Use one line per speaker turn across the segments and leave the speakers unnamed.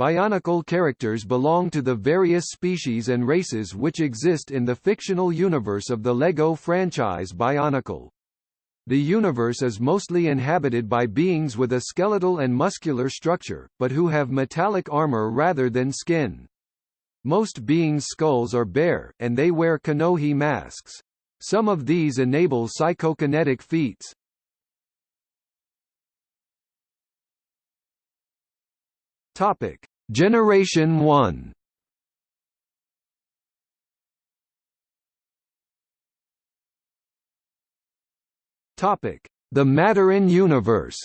Bionicle characters belong to the various species and races which exist in the fictional universe of the LEGO franchise Bionicle. The universe is mostly inhabited by beings with a skeletal and muscular structure, but who have metallic armor rather than skin. Most beings' skulls are bare, and they wear Kanohi masks. Some of these enable psychokinetic feats. Topic: Generation 1. Topic: The Matoran universe.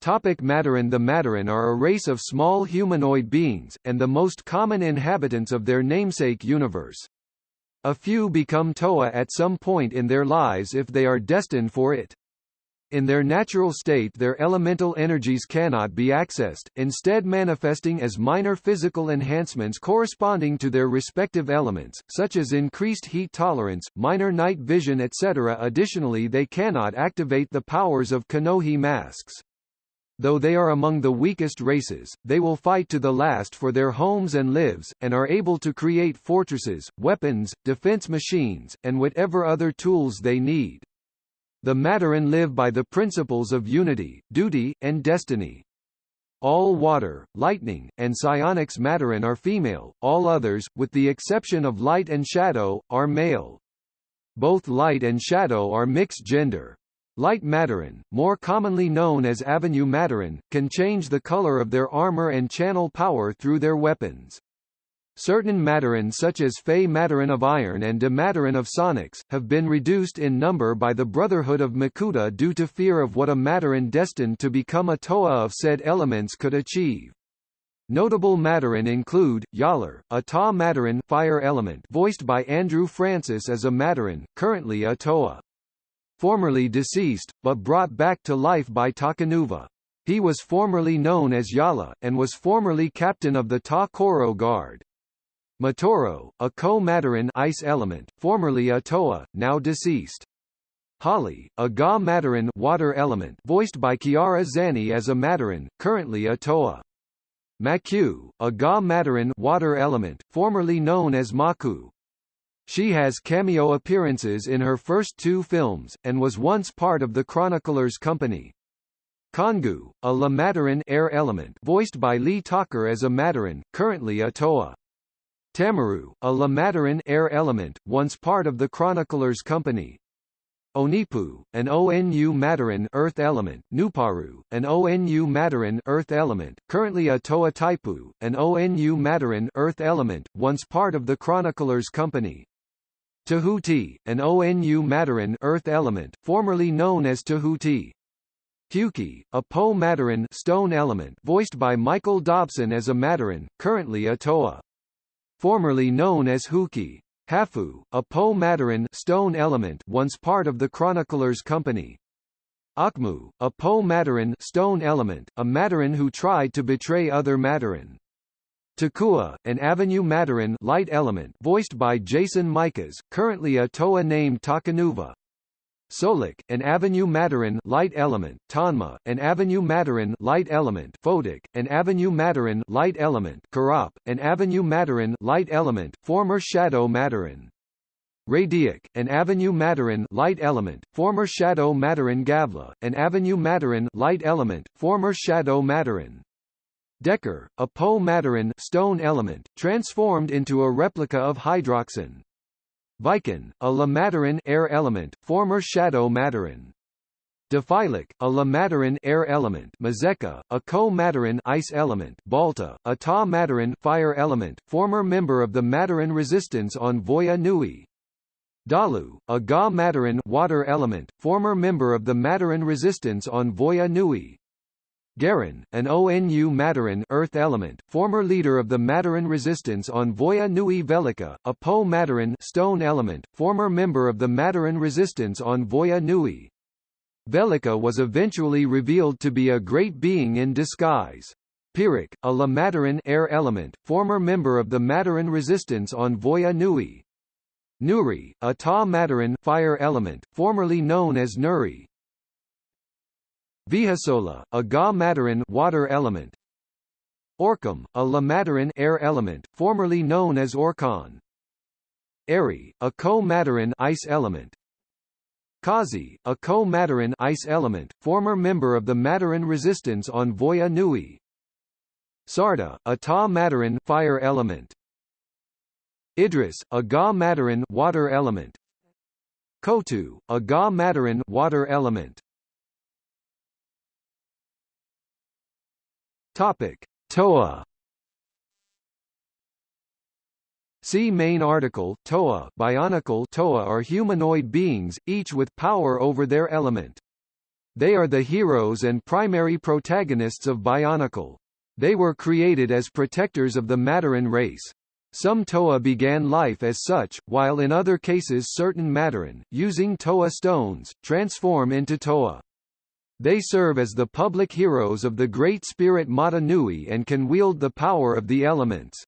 Topic Matoran The Matoran are a race of small humanoid beings, and the most common inhabitants of their namesake universe. A few become Toa at some point in their lives if they are destined for it. In their natural state their elemental energies cannot be accessed, instead manifesting as minor physical enhancements corresponding to their respective elements, such as increased heat tolerance, minor night vision etc. Additionally they cannot activate the powers of Kanohi masks. Though they are among the weakest races, they will fight to the last for their homes and lives, and are able to create fortresses, weapons, defense machines, and whatever other tools they need. The Matoran live by the principles of unity, duty, and destiny. All water, lightning, and psionics Matoran are female, all others, with the exception of light and shadow, are male. Both light and shadow are mixed gender. Light Matoran, more commonly known as Avenue Matoran, can change the color of their armor and channel power through their weapons. Certain Matoran such as Fey Matoran of Iron and De of Sonics, have been reduced in number by the Brotherhood of Makuta due to fear of what a Matoran destined to become a Toa of said elements could achieve. Notable Matoran include, Jaller, a Ta Matoran fire element voiced by Andrew Francis as a Matoran, currently a Toa. Formerly deceased, but brought back to life by Takanuva. He was formerly known as Yala, and was formerly captain of the Ta Koro Guard. Matoro, a co-Matoran ice element, formerly a Toa, now deceased. Hahli, a Ga Matoran water element, voiced by Chiara Zanni as a Matoran, currently a Toa. Maku, a Ga Matoran water element, formerly known as Maku. She has cameo appearances in her first two films, and was once part of the Chroniclers Company. Kongu, a La Matoran air element, voiced by Lee Tucker as a Matoran, currently a Toa. Tamaru, a La Matoran air element, once part of the Chroniclers Company. Onepu, an ONU Matoran earth element, Nuparu, an ONU Matoran earth element, currently a Toa Taipu, an ONU Matoran earth element, once part of the Chroniclers Company. Tahuti, an ONU Matoran earth element, formerly known as Tahuti. Hewkii, a Po Matoran stone element, voiced by Michael Dobson as a Matoran, currently a Toa formerly known as Huki. Hafu, a Po Matoran stone element once part of the Chroniclers Company. Ahkmou, a Po Matoran stone element, a Matoran who tried to betray other Matoran. Takua, an Avenue Matoran light element voiced by Jason Michas, currently a Toa named Takanuva. Solek, an Avenue Matoran light element, Tanma, an Avenue Matoran light element, Photok, an Avenue Matoran light element, Karap, an Avenue Matoran light element, former Shadow Matoran. Radiak, an Avenue Matoran light element, former Shadow Matoran Gavla, an Avenue Matoran light element, former Shadow Matoran. Dekar, a Po Matoran stone element, transformed into a replica of Hydraxon. Vican, a La Matoran air element, former Shadow Matoran. Defilak, a La Matoran air element, Mazeka, a co-Matoran ice element, Balta, a Ta Matoran fire element, former member of the Matoran resistance on Voya Nui. Dalu, a Ga Matoran water element, former member of the Matoran resistance on Voya Nui. Garan, an ONU Matoran Earth element, former leader of the Matoran resistance on Voya Nui Velika, a Po Matoran stone element, former member of the Matoran resistance on Voya Nui. Velika was eventually revealed to be a great being in disguise. Piruk, a La Matoran air element, former member of the Matoran resistance on Voya Nui. Nuri, a Ta Matoran fire element, formerly known as Nuri, Vihasola, a Ga Matoran water element. Orcam, a La Matoran air element, formerly known as Orkan. Eri, a Co-Matoran ice element. Kazi, a co-Matoran ice element, former member of the Matoran resistance on Voya Nui. Sarda, a Ta Matoran fire element. Idris, a Ga Matoran water element. Kotu, a Ga Matoran water element. Topic: Toa See main article Toa Bionicle Toa are humanoid beings, each with power over their element. They are the heroes and primary protagonists of Bionicle. They were created as protectors of the Matoran race. Some Toa began life as such, while in other cases certain Matoran, using Toa stones, transform into Toa. They serve as the public heroes of the Great Spirit Mata Nui and can wield the power of the elements.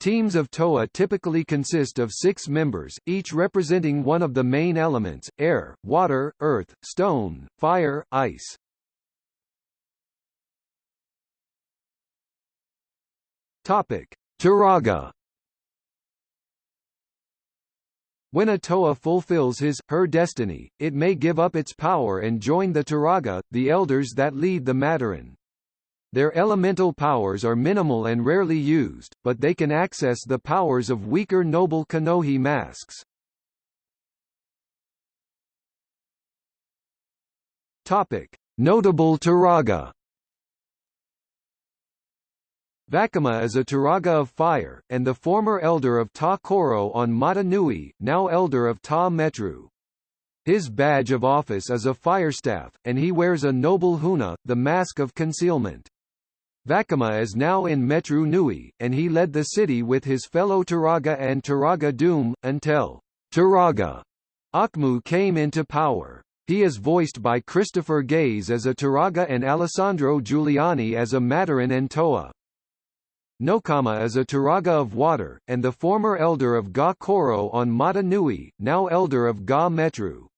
Teams of TOA typically consist of six members, each representing one of the main elements, air, water, earth, stone, fire, ice. Topic. Turaga When a Toa fulfills his, her destiny, it may give up its power and join the Turaga, the elders that lead the Matoran. Their elemental powers are minimal and rarely used, but they can access the powers of weaker noble Kanohi masks. Topic: Notable Turaga. Vakama is a Turaga of fire, and the former elder of Ta Koro on Mata Nui, now elder of Ta Metru. His badge of office is a firestaff, and he wears a noble huna, the mask of concealment. Vakama is now in Metru Nui, and he led the city with his fellow Turaga and Turaga Dume, until Turaga Ahkmou came into power. He is voiced by Christopher Gaze as a Turaga and Alessandro Juliani as a Matoran and Toa. Nokama is a Turaga of water, and the former elder of Ga Koro on Mata Nui, now elder of Ga Metru.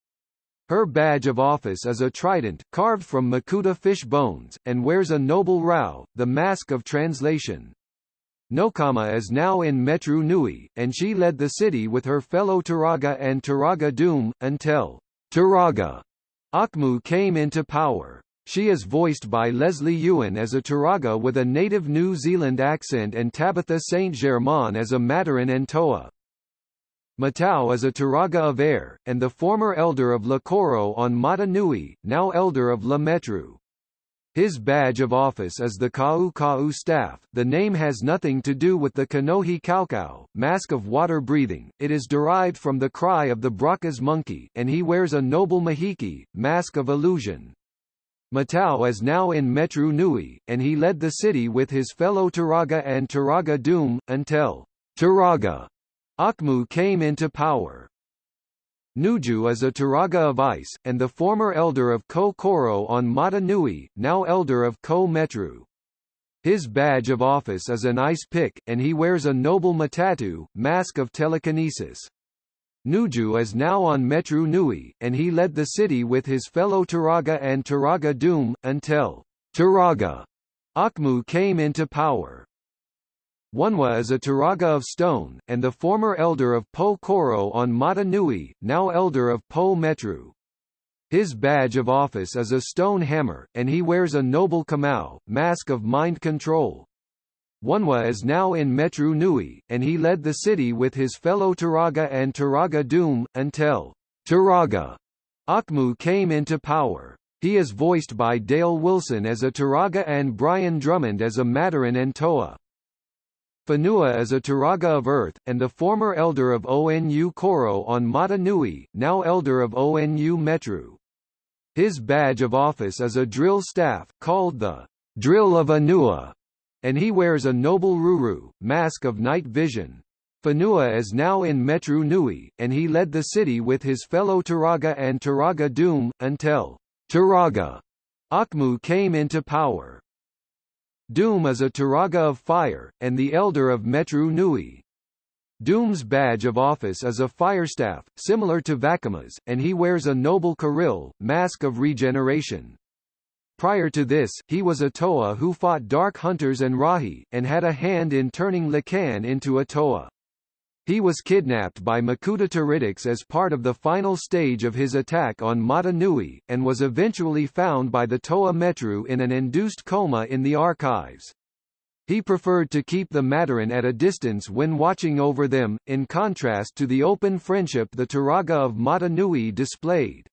Her badge of office is a trident, carved from Makuta fish bones, and wears a noble rao, the mask of translation. Nokama is now in Metru Nui, and she led the city with her fellow Turaga and Turaga Dume, until Turaga Ahkmou came into power. She is voiced by Leslie Ewan as a Turaga with a native New Zealand accent and Tabitha St. Germain as a Matoran and Toa. Matau is a Turaga of air, and the former elder of La Koro on Mata Nui, now elder of La Metru. His badge of office is the Kau Kau staff. The name has nothing to do with the Kanohi Kaukau, mask of water breathing. It is derived from the cry of the Brakas monkey, and he wears a noble mahiki, mask of illusion. Matau is now in Metru Nui, and he led the city with his fellow Turaga and Turaga Dume, until Turaga Ahkmou came into power. Nuju is a Turaga of ice, and the former elder of Ko Koro on Mata Nui, now elder of Ko Metru. His badge of office is an ice pick, and he wears a noble matatu, mask of telekinesis. Nuju is now on Metru Nui, and he led the city with his fellow Turaga and Turaga Dume, until Turaga Ahkmou came into power. Onewa is a Turaga of stone, and the former elder of Po Koro on Mata Nui, now elder of Po Metru. His badge of office is a stone hammer, and he wears a noble Komau, mask of mind control. Onewa is now in Metru Nui, and he led the city with his fellow Turaga and Turaga Dume, until Turaga Ahkmou came into power. He is voiced by Dale Wilson as a Turaga and Brian Drummond as a Matoran and Toa. Whenua is a Turaga of Earth, and the former elder of Onu Koro on Mata Nui, now elder of Onu Metru. His badge of office is a drill staff, called the Drill of Anua, and he wears a noble Ruru, mask of night vision. Whenua is now in Metru Nui, and he led the city with his fellow Turaga and Turaga Dume, until Turaga Ahkmou came into power. Dume is a Turaga of fire, and the elder of Metru Nui. Dume's badge of office is a firestaff, similar to Vakama's, and he wears a noble Kiril, mask of regeneration. Prior to this, he was a Toa who fought Dark Hunters and Rahi, and had a hand in turning Lhikan into a Toa. He was kidnapped by Makuta Teridax as part of the final stage of his attack on Mata Nui, and was eventually found by the Toa Metru in an induced coma in the archives. He preferred to keep the Matoran at a distance when watching over them, in contrast to the open friendship the Turaga of Mata Nui displayed.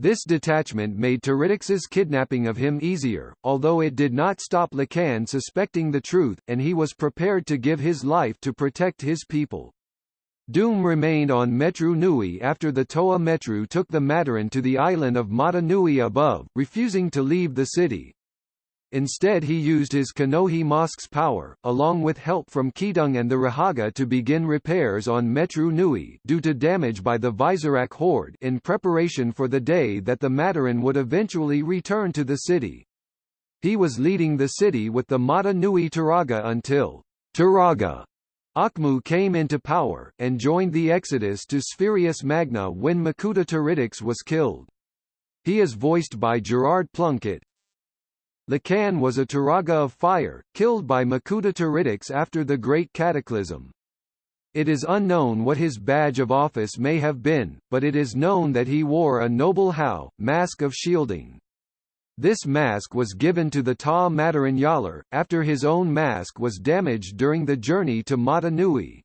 This detachment made Teridax's kidnapping of him easier, although it did not stop Lhikan suspecting the truth, and he was prepared to give his life to protect his people. Dume remained on Metru Nui after the Toa Metru took the Matoran to the island of Mata Nui above, refusing to leave the city. Instead he used his Kanohi Mosque's power, along with help from Keetung and the Rahaga to begin repairs on Metru Nui due to damage by the Visorak horde in preparation for the day that the Matoran would eventually return to the city. He was leading the city with the Mata Nui Turaga until Turaga Ahkmou came into power, and joined the exodus to Spherus Magna when Makuta Teridax was killed. He is voiced by Gerard Plunkett, Lhikan was a Turaga of fire, killed by Makuta Teridax after the Great Cataclysm. It is unknown what his badge of office may have been, but it is known that he wore a noble Hau, mask of shielding. This mask was given to the Ta Matoran Yalar, after his own mask was damaged during the journey to Mata Nui.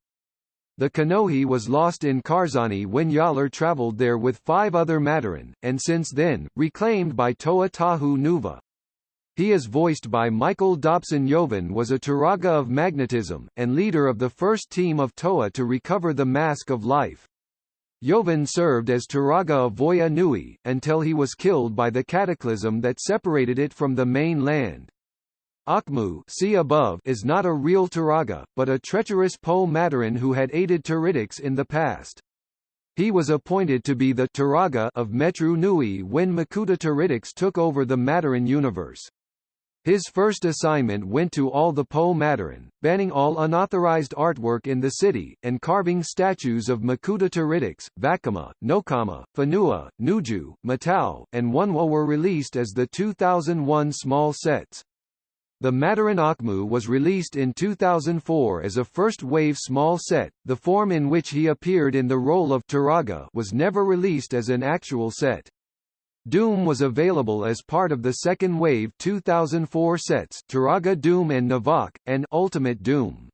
The Kanohi was lost in Karzahni when Yalar traveled there with five other Matoran, and since then, reclaimed by Toa Tahu Nuva. He is voiced by Michael Dobson Yovan was a Turaga of magnetism, and leader of the first team of Toa to recover the Mask of Life. Yovan served as Turaga of Voya Nui, until he was killed by the cataclysm that separated it from the main land. Ahkmou see above is not a real Turaga, but a treacherous Po Matoran who had aided Teridax in the past. He was appointed to be the Turaga of Metru Nui when Makuta Teridax took over the Matoran universe. His first assignment went to all the Po Matoran, banning all unauthorized artwork in the city, and carving statues of Makuta Teridax, Vakama, Nokama, Whenua, Nuju, Matau, and Onewa were released as the 2001 small sets. The Matoran Ahkmou was released in 2004 as a first-wave small set. The form in which he appeared in the role of Turaga was never released as an actual set. Dume was available as part of the second wave 2004 sets Turaga Dume and Nivawk, and Ultimate Dume.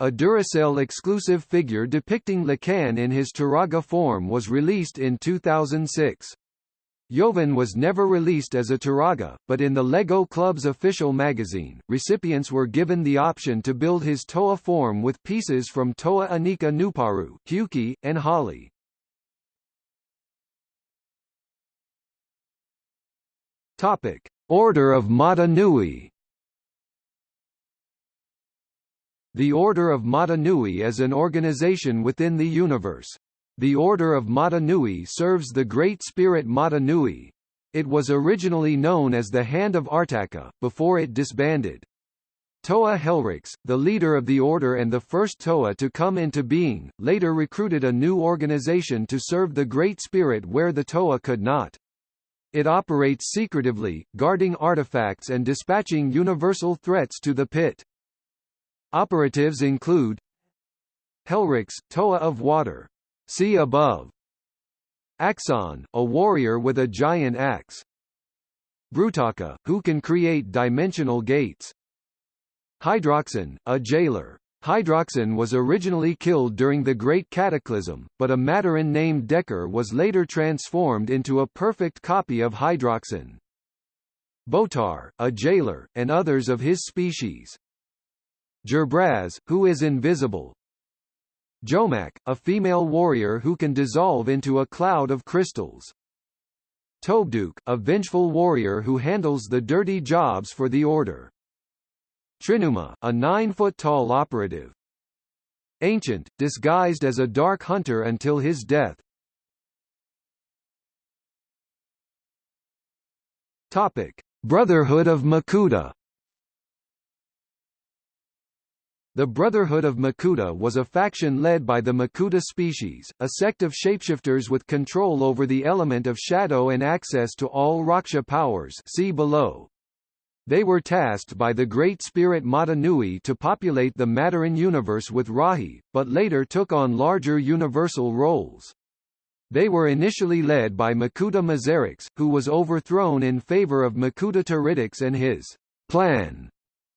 A Duracell exclusive figure depicting Lhikan in his Turaga form was released in 2006. Yovan was never released as a Turaga, but in the LEGO Club's official magazine, recipients were given the option to build his Toa form with pieces from Toa Inika Nuparu, Hewkii, and Hahli. Topic: Order of Mata Nui. The Order of Mata Nui is an organization within the universe. The Order of Mata Nui serves the Great Spirit Mata Nui. It was originally known as the Hand of Artakha, before it disbanded. Toa Helryx, the leader of the order and the first Toa to come into being, later recruited a new organization to serve the Great Spirit where the Toa could not. It operates secretively, guarding artifacts and dispatching universal threats to the pit. Operatives include Helryx, Toa of Water. See above. Axonn, a warrior with a giant axe. Brutaka, who can create dimensional gates. Hydraxon, a jailer. Hydraxon was originally killed during the Great Cataclysm, but a Matoran named Dekar was later transformed into a perfect copy of Hydraxon. Botar, a jailer, and others of his species. Gerbraz, who is invisible. Johmak, a female warrior who can dissolve into a cloud of crystals. Tobduk, a vengeful warrior who handles the dirty jobs for the Order. Trinuma, a nine-foot-tall operative. Ancient, disguised as a dark hunter until his death. Topic: Brotherhood of Makuta. The Brotherhood of Makuta was a faction led by the Makuta species, a sect of shapeshifters with control over the element of shadow and access to all Rahkshi powers see below. They were tasked by the Great Spirit Mata Nui to populate the Matoran universe with Rahi, but later took on larger universal roles. They were initially led by Makuta Miserix, who was overthrown in favor of Makuta Teridax and his plan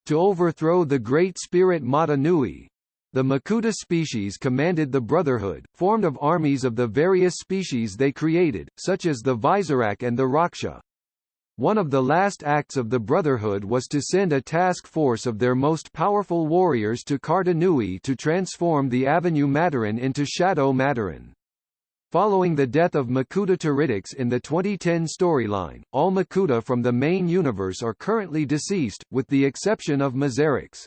to overthrow the Great Spirit Mata Nui. The Makuta species commanded the Brotherhood, formed of armies of the various species they created, such as the Visorak and the Rahkshi. One of the last acts of the Brotherhood was to send a task force of their most powerful warriors to Karda Nui to transform the Avenue Matoran into Shadow Matoran. Following the death of Makuta Teridax in the 2010 storyline, all Makuta from the main universe are currently deceased, with the exception of Miserix.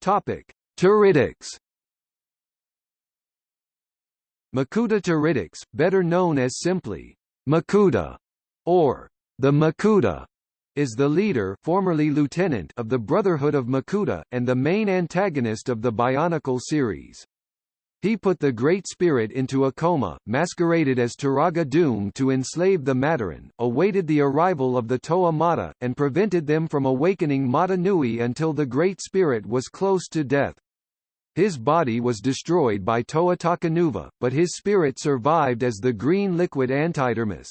Topic: Teridax Makuta Teridax, better known as simply Makuta or the Makuta, is the leader formerly lieutenant of the Brotherhood of Makuta, and the main antagonist of the Bionicle series. He put the Great Spirit into a coma, masqueraded as Turaga Dume to enslave the Matoran, awaited the arrival of the Toa Mata, and prevented them from awakening Mata Nui until the Great Spirit was close to death. His body was destroyed by Toa Takanuva, but his spirit survived as the green liquid antidermis.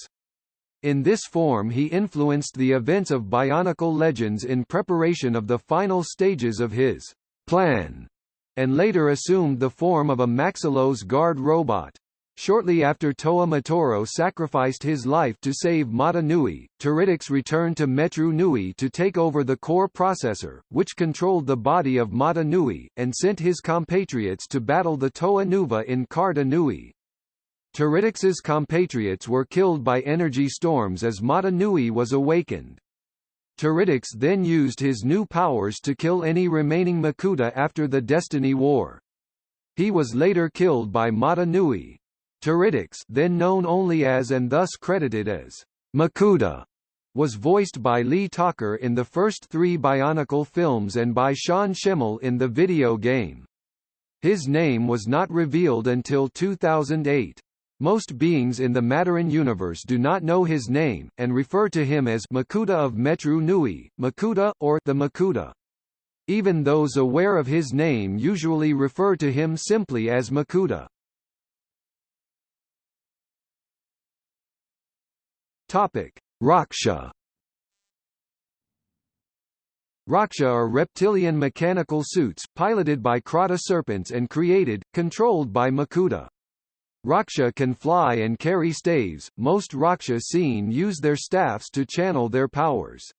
In this form he influenced the events of Bionicle Legends in preparation of the final stages of his plan, and later assumed the form of a Maxilos guard robot. Shortly after Toa Matoro sacrificed his life to save Mata Nui, Teridax returned to Metru Nui to take over the core processor, which controlled the body of Mata Nui, and sent his compatriots to battle the Toa Nuva in Karda Nui. Compatriots were killed by energy storms as Mata Nui was awakened. Teridax then used his new powers to kill any remaining Makuta after the Destiny War. He was later killed by Mata Nui. Teridax then known only as and thus credited as Makuta was voiced by Lee Tucker in the first three Bionicle films and by Sean Schimmel in the video game. His name was not revealed until 2008. Most beings in the Matoran universe do not know his name, and refer to him as Makuta of Metru Nui, Makuta, or the Makuta. Even those aware of his name usually refer to him simply as Makuta. Topic: Rahkshi. Rahkshi are reptilian mechanical suits, piloted by Kraata serpents and created, controlled by Makuta. Rahkshi can fly and carry staves, most Rahkshi seen use their staffs to channel their powers.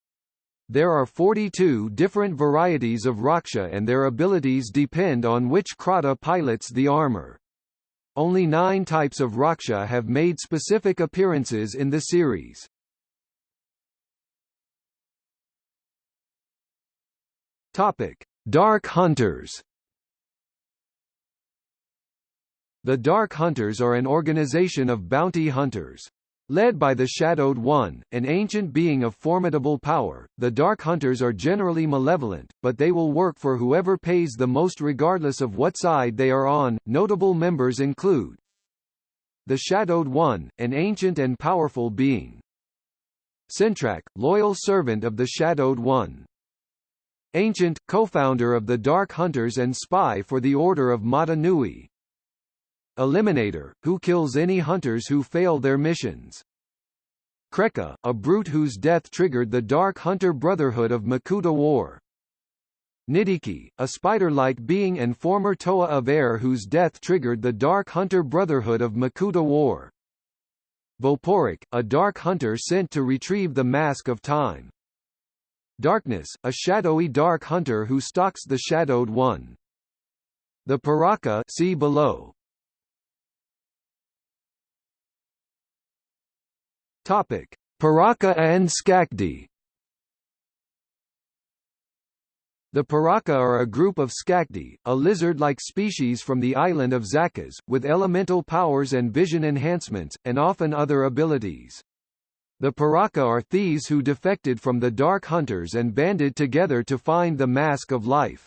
There are 42 different varieties of Rahkshi and their abilities depend on which Kraata pilots the armor. Only nine types of Rahkshi have made specific appearances in the series. Topic: Dark Hunters The Dark Hunters are an organization of bounty hunters. Led by the Shadowed One, an ancient being of formidable power, the Dark Hunters are generally malevolent, but they will work for whoever pays the most regardless of what side they are on. Notable members include the Shadowed One, an ancient and powerful being. Sentrakh, loyal servant of the Shadowed One. Ancient, co-founder of the Dark Hunters and spy for the Order of Mata Nui. Eliminator, who kills any hunters who fail their missions. Krekka, a brute whose death triggered the Dark Hunter Brotherhood of Makuta War. Nidhiki, a spider-like being and former Toa of Air whose death triggered the Dark Hunter Brotherhood of Makuta War. Voporak, a Dark Hunter sent to retrieve the Mask of Time. Darkness, a shadowy Dark Hunter who stalks the Shadowed One. The Piraka see below, Topic: Piraka and Skakdi. The Piraka are a group of Skakdi, a lizard-like species from the island of Zakaz, with elemental powers and vision enhancements, and often other abilities. The Piraka are thieves who defected from the Dark Hunters and banded together to find the Mask of Life.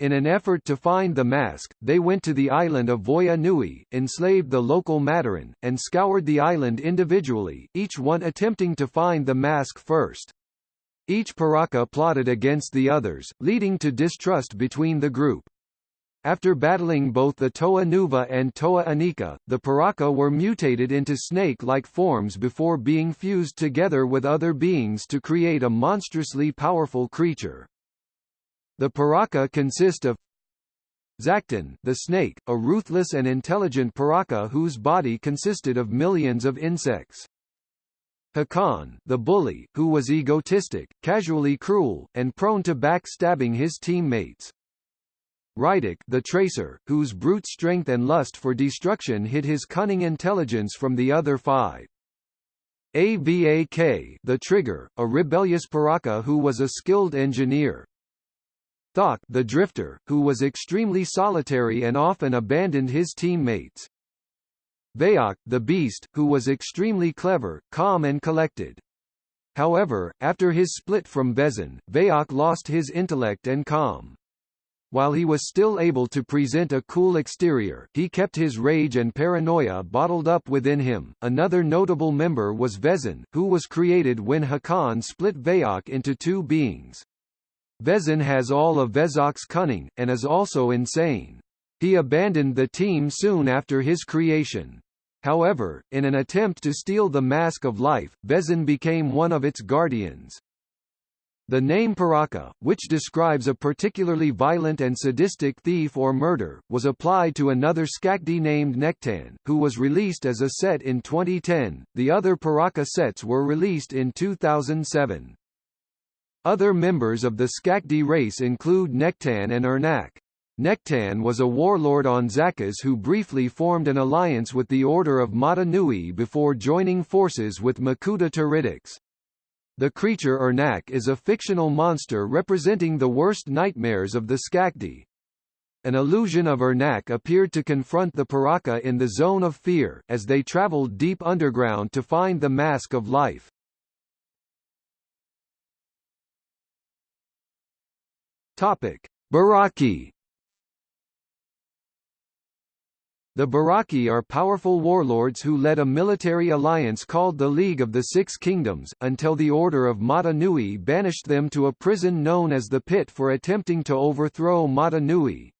In an effort to find the mask, they went to the island of Voya Nui, enslaved the local Matoran, and scoured the island individually, each one attempting to find the mask first. Each Piraka plotted against the others, leading to distrust between the group. After battling both the Toa Nuva and Toa Inika, the Piraka were mutated into snake-like forms before being fused together with other beings to create a monstrously powerful creature. The Piraka consist of Zaktan, the snake, a ruthless and intelligent Piraka whose body consisted of millions of insects. Hakann, the bully, who was egotistic, casually cruel, and prone to backstabbing his teammates. Reidak, the tracer, whose brute strength and lust for destruction hid his cunning intelligence from the other five. Avak, the trigger, a rebellious Piraka who was a skilled engineer. Thok the drifter, who was extremely solitary and often abandoned his teammates. Vezok, the beast, who was extremely clever, calm and collected. However, after his split from Vezon, Vezok lost his intellect and calm. While he was still able to present a cool exterior, he kept his rage and paranoia bottled up within him. Another notable member was Vezon, who was created when Hakann split Vezok into two beings. Vezon has all of Vezok's cunning, and is also insane. He abandoned the team soon after his creation. However, in an attempt to steal the Mask of Life, Vezon became one of its guardians. The name Piraka, which describes a particularly violent and sadistic thief or murder, was applied to another Skakdi named Nektann, who was released as a set in 2010. The other Piraka sets were released in 2007. Other members of the Skakdi race include Nektann and Ernak. Nektann was a warlord on Zakaz who briefly formed an alliance with the Order of Mata Nui before joining forces with Makuta Teridax. The creature Ernak is a fictional monster representing the worst nightmares of the Skakdi. An illusion of Ernak appeared to confront the Piraka in the Zone of Fear, as they traveled deep underground to find the Mask of Life. Topic: Barraki The Barraki are powerful warlords who led a military alliance called the League of the Six Kingdoms, until the Order of Mata Nui banished them to a prison known as the Pit for attempting to overthrow Mata Nui.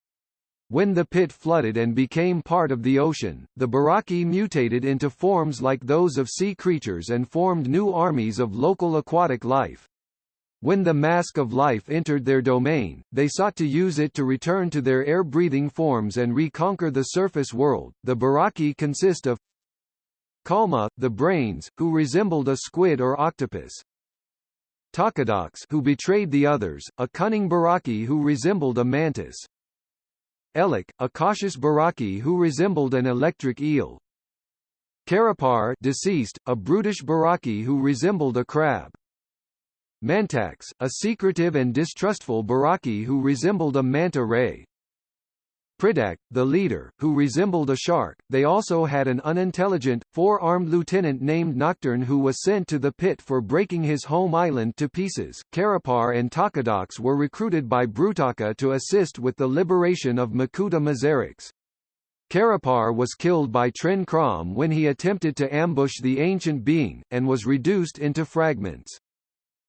When the pit flooded and became part of the ocean, the Barraki mutated into forms like those of sea creatures and formed new armies of local aquatic life. When the Mask of Life entered their domain, they sought to use it to return to their air-breathing forms and reconquer the surface world. The Barraki consist of Kalmah, the brains, who resembled a squid or octopus. Takadox, who betrayed the others, a cunning Barraki who resembled a mantis. Ehlek, a cautious Barraki who resembled an electric eel. Carapar deceased, a brutish Barraki who resembled a crab. Mantax, a secretive and distrustful Barraki who resembled a manta ray. Pridak, the leader, who resembled a shark. They also had an unintelligent, four-armed lieutenant named Nocturn who was sent to the pit for breaking his home island to pieces. Carapar and Takadox were recruited by Brutaka to assist with the liberation of Makuta Miserix. Carapar was killed by Tren Krom when he attempted to ambush the ancient being, and was reduced into fragments.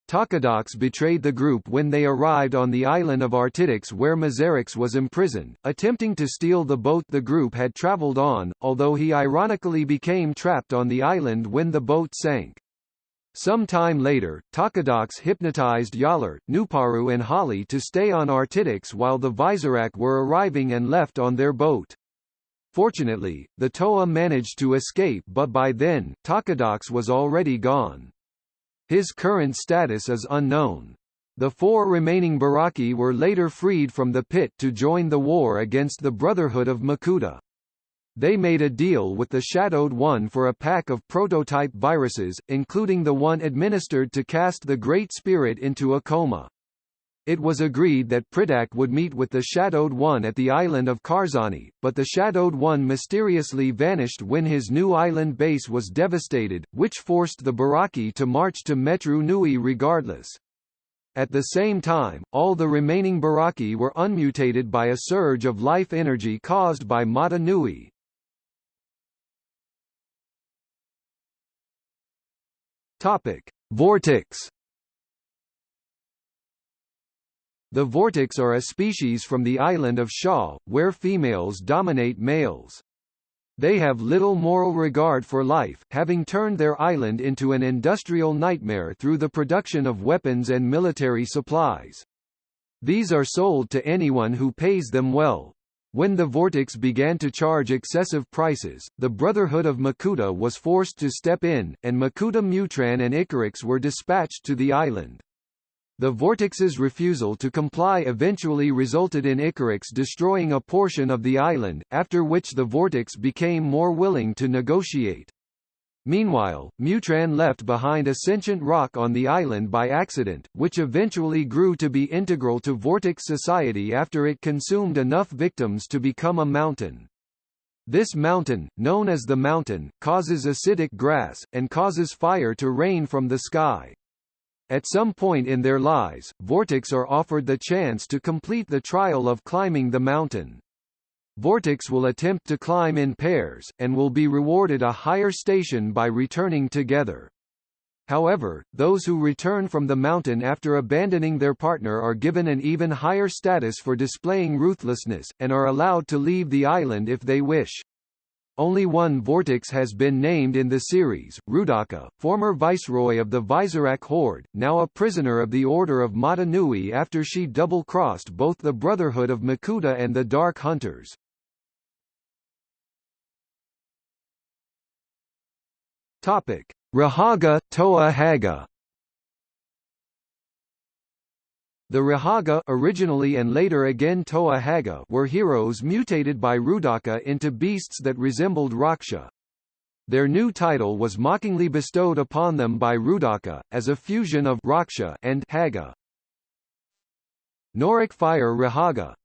Takadox betrayed the group when they arrived on the island of Artidax where Miserix was imprisoned, attempting to steal the boat the group had traveled on, although he ironically became trapped on the island when the boat sank. Some time later, Takadox hypnotized Jaller, Nuparu and Hahli to stay on Artidax while the Visorak were arriving and left on their boat. Fortunately, the Toa managed to escape but by then, Takadox was already gone. His current status is unknown. The four remaining Barraki were later freed from the pit to join the war against the Brotherhood of Makuta. They made a deal with the Shadowed One for a pack of prototype viruses, including the one administered to cast the Great Spirit into a coma. It was agreed that Pridak would meet with the Shadowed One at the island of Karzahni, but the Shadowed One mysteriously vanished when his new island base was devastated, which forced the Barraki to march to Metru Nui regardless. At the same time, all the remaining Barraki were unmutated by a surge of life energy caused by Mata Nui. Topic: Vortixx The Vortixx are a species from the island of Shaw, where females dominate males. They have little moral regard for life, having turned their island into an industrial nightmare through the production of weapons and military supplies. These are sold to anyone who pays them well. When the Vortixx began to charge excessive prices, the Brotherhood of Makuta was forced to step in, and Makuta Mutran and Icarax were dispatched to the island. The Vortixx's refusal to comply eventually resulted in Icarax destroying a portion of the island, after which the vortex became more willing to negotiate. Meanwhile, Mutran left behind a sentient rock on the island by accident, which eventually grew to be integral to Vortixx society after it consumed enough victims to become a mountain. This mountain, known as the mountain, causes acidic grass, and causes fire to rain from the sky. At some point in their lives, Vortixx are offered the chance to complete the trial of climbing the mountain. Vortixx will attempt to climb in pairs, and will be rewarded a higher station by returning together. However, those who return from the mountain after abandoning their partner are given an even higher status for displaying ruthlessness, and are allowed to leave the island if they wish. Only one Vortixx has been named in the series, Roodaka, former viceroy of the Visorak Horde, now a prisoner of the Order of Mata Nui after she double-crossed both the Brotherhood of Makuta and the Dark Hunters. Topic: Rahaga Toa Haga The Rahaga originally and later again Toa Haga were heroes mutated by Roodaka into beasts that resembled Rahkshi. Their new title was mockingly bestowed upon them by Roodaka, as a fusion of Rahkshi and Haga. Norik Fire Rahaga.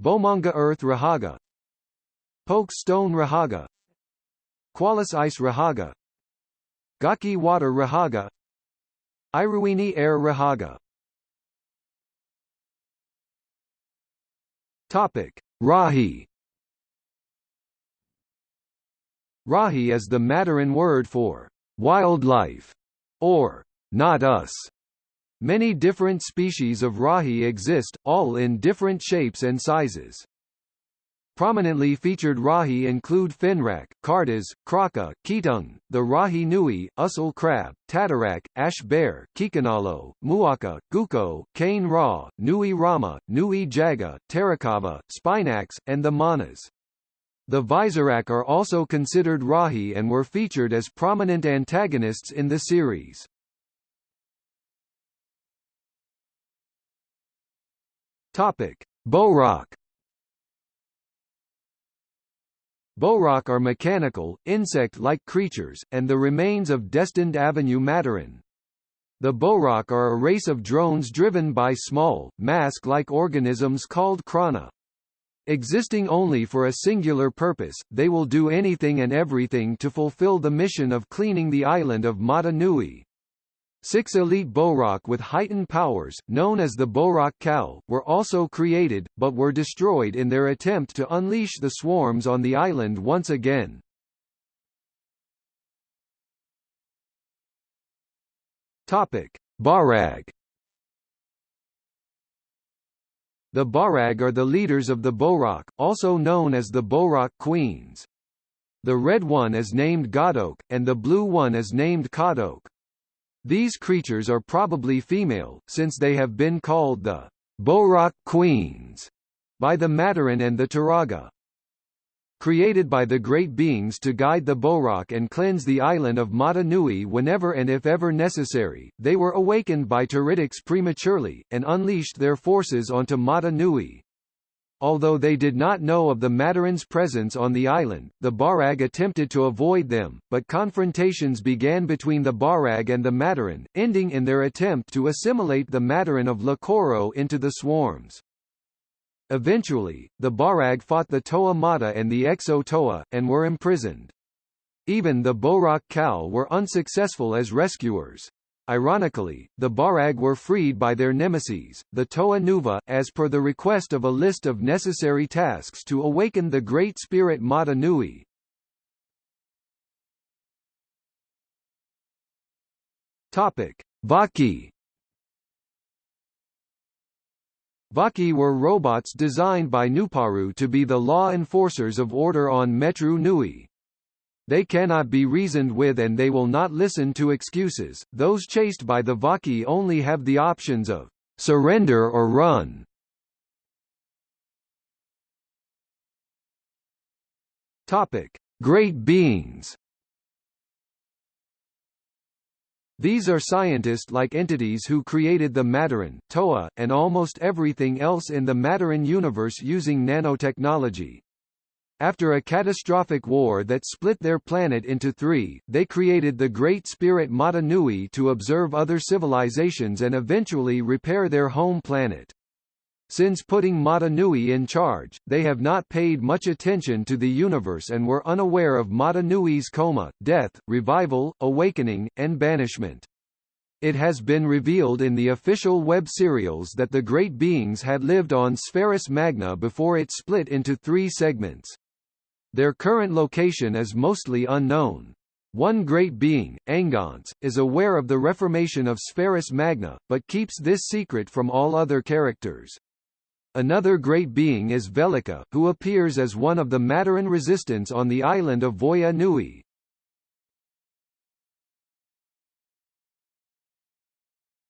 Bomanga Earth Rahaga. Poke Stone Rahaga. Kualus Ice Rahaga. Gaaki Water Rahaga. Iruini Air Rahaga Topic: Rahi. Rahi is the Matoran word for wildlife or not us. Many different species of Rahi exist, all in different shapes and sizes. Prominently featured Rahi include Finrak, Kardas, Kraka, Ketung, the Rahi Nui, Ussal Crab, Tatarak, Ash Bear, Kikanalo, Muaka, Gukko, Kane Ra, Nui Rama, Nui Jaga, Tarakava, Spinax, and the Manas. The Visorak are also considered Rahi and were featured as prominent antagonists in the series. Topic: Bohrok Bohrok are mechanical, insect-like creatures, and the remains of destined Avenue Matoran. The Bohrok are a race of drones driven by small, mask-like organisms called Krana. Existing only for a singular purpose, they will do anything and everything to fulfill the mission of cleaning the island of Mata Nui. Six elite Bohrok with heightened powers, known as the Bohrok Kal, were also created, but were destroyed in their attempt to unleash the swarms on the island once again. Topic: Bahrag The Bahrag are the leaders of the Bohrok, also known as the Bohrok Queens. The red one is named Godok, and the blue one is named Kadok. These creatures are probably female, since they have been called the Bohrok Queens by the Matoran and the Turaga. Created by the Great Beings to guide the Bohrok and cleanse the island of Mata Nui whenever and if ever necessary, they were awakened by Teridax prematurely, and unleashed their forces onto Mata Nui. Although they did not know of the Matoran's presence on the island, the Bahrag attempted to avoid them, but confrontations began between the Bahrag and the Matoran, ending in their attempt to assimilate the Matoran of Lakoro into the swarms. Eventually, the Bahrag fought the Toa Mata and the Exo Toa, and were imprisoned. Even the Bohrok Kal were unsuccessful as rescuers. Ironically, the Bahrag were freed by their nemesis, the Toa Nuva, as per the request of a list of necessary tasks to awaken the Great Spirit Mata Nui. Topic: Vahki Vahki were robots designed by Nuparu to be the law enforcers of order on Metru Nui. They cannot be reasoned with and they will not listen to excuses. Those chased by the Vahki only have the options of surrender or run. Topic: Great beings. These are scientist-like entities who created the Matoran, Toa, and almost everything else in the Matoran universe using nanotechnology. After a catastrophic war that split their planet into three, they created the Great Spirit Mata Nui to observe other civilizations and eventually repair their home planet. Since putting Mata Nui in charge, they have not paid much attention to the universe and were unaware of Mata Nui's coma, death, revival, awakening, and banishment. It has been revealed in the official web serials that the Great Beings had lived on Spherus Magna before it split into three segments. Their current location is mostly unknown. One great being, Angonce, is aware of the reformation of Spherus Magna, but keeps this secret from all other characters. Another great being is Velika, who appears as one of the Matoran resistance on the island of Voya Nui.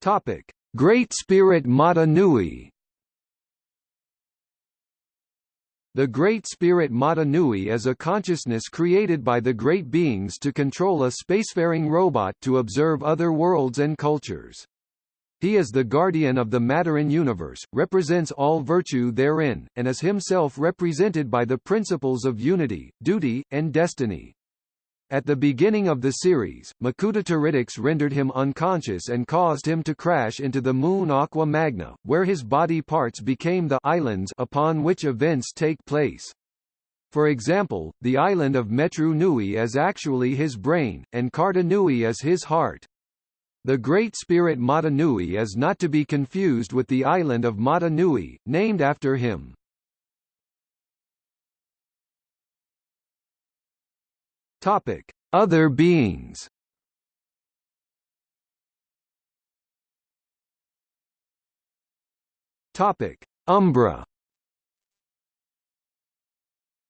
Topic: Great Spirit Mata Nui The Great Spirit Mata Nui is a consciousness created by the Great Beings to control a spacefaring robot to observe other worlds and cultures. He is the guardian of the Matoran universe, represents all virtue therein, and is himself represented by the principles of unity, duty, and destiny. At the beginning of the series, Makuta Teridax rendered him unconscious and caused him to crash into the moon Aqua Magna, where his body parts became the islands upon which events take place. For example, the island of Metru Nui is actually his brain, and Karda Nui is his heart. The Great Spirit Mata Nui is not to be confused with the island of Mata Nui, named after him. Topic: Other beings. Topic: Umbra.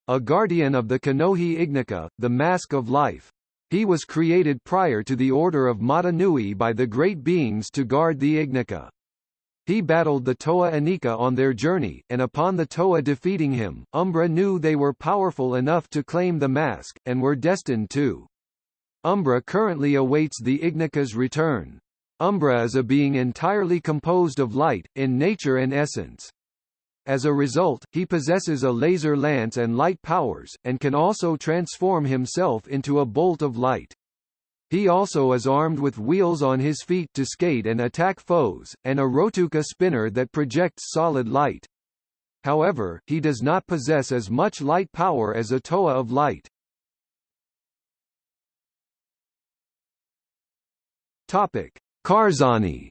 A guardian of the Kanohi Ignika, the Mask of Life. He was created prior to the Order of Mata Nui by the Great Beings to guard the Ignika. He battled the Toa Inika on their journey, and upon the Toa defeating him, Umbra knew they were powerful enough to claim the mask, and were destined to. Umbra currently awaits the Ignika's return. Umbra is a being entirely composed of light, in nature and essence. As a result, he possesses a laser lance and light powers, and can also transform himself into a bolt of light. He also is armed with wheels on his feet to skate and attack foes, and a Rhotuka spinner that projects solid light. However, he does not possess as much light power as a Toa of light. Topic: Karzahni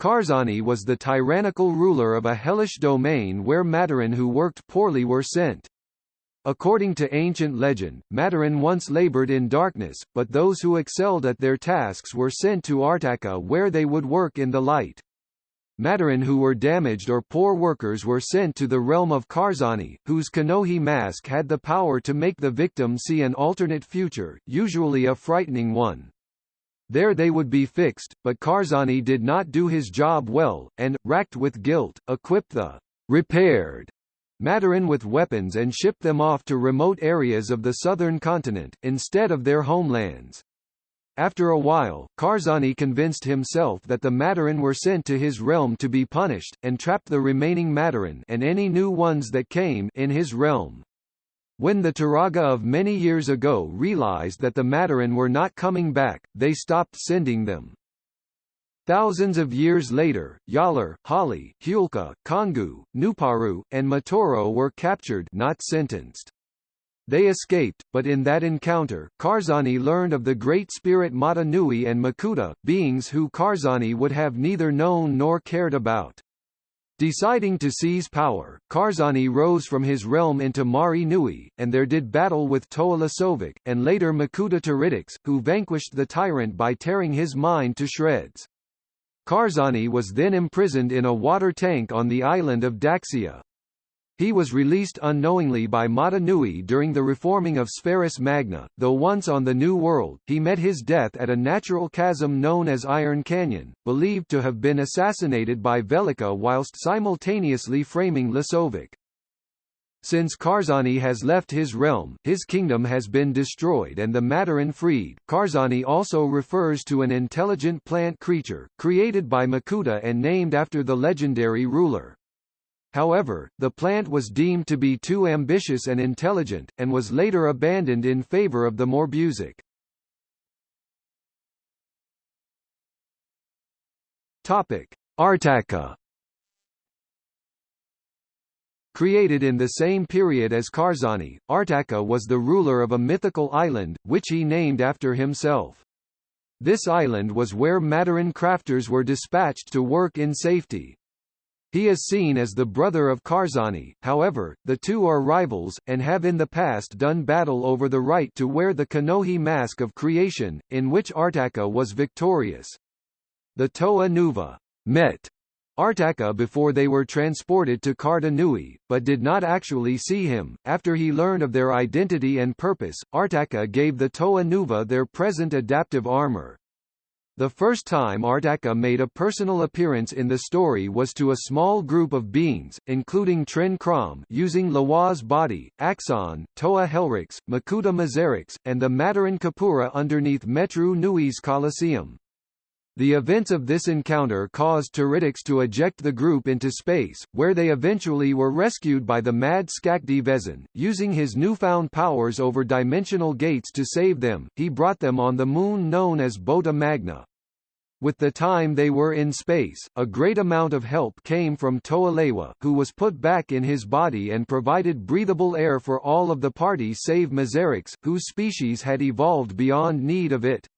Karzahni was the tyrannical ruler of a hellish domain where Matoran who worked poorly were sent. According to ancient legend, Matoran once labored in darkness, but those who excelled at their tasks were sent to Artakha where they would work in the light. Matoran who were damaged or poor workers were sent to the realm of Karzahni, whose Kanohi mask had the power to make the victim see an alternate future, usually a frightening one. There they would be fixed, but Karzahni did not do his job well, and, racked with guilt, equipped the repaired Matoran with weapons and shipped them off to remote areas of the southern continent, instead of their homelands. After a while, Karzahni convinced himself that the Matoran were sent to his realm to be punished, and trapped the remaining Matoran and any new ones that came in his realm. When the Turaga of many years ago realized that the Matoran were not coming back, they stopped sending them. Thousands of years later, Jaller, Hahli, Hewkii, Kongu, Nuparu, and Matoro were captured not sentenced. They escaped, but in that encounter, Karzahni learned of the great spirit Mata Nui and Makuta, beings who Karzahni would have neither known nor cared about. Deciding to seize power, Karzahni rose from his realm into Mari Nui, and there did battle with Toa Lesovikk, and later Makuta Teridax, who vanquished the tyrant by tearing his mind to shreds. Karzahni was then imprisoned in a water tank on the island of Daxia. He was released unknowingly by Mata Nui during the reforming of Spherus Magna, though once on the New World, he met his death at a natural chasm known as Iron Canyon, believed to have been assassinated by Velika whilst simultaneously framing Lesovikk. Since Karzahni has left his realm, his kingdom has been destroyed and the Matoran freed. Karzahni also refers to an intelligent plant creature, created by Makuta and named after the legendary ruler. However, the plant was deemed to be too ambitious and intelligent, and was later abandoned in favor of the Morbuzakh. Artakha Created in the same period as Karzahni, Artakha was the ruler of a mythical island, which he named after himself. This island was where Matoran crafters were dispatched to work in safety. He is seen as the brother of Karzahni, however, the two are rivals, and have in the past done battle over the right to wear the Kanohi mask of creation, in which Artakha was victorious. The Toa Nuva met Artakha before they were transported to Karda Nui, but did not actually see him. After he learned of their identity and purpose, Artakha gave the Toa Nuva their present adaptive armor. The first time Artakha made a personal appearance in the story was to a small group of beings, including Tren Krom using Lewa's body, Axonn, Toa Helrix, Makuta Miserix, and the Matoran Kapura underneath Metru Nui's Colosseum. The events of this encounter caused Teridax to eject the group into space, where they eventually were rescued by the mad Skakdi Vezon. Using his newfound powers over dimensional gates to save them, he brought them on the moon known as Bota Magna. With the time they were in space, a great amount of help came from Toalewa, who was put back in his body and provided breathable air for all of the party save Miserix, whose species had evolved beyond need of it.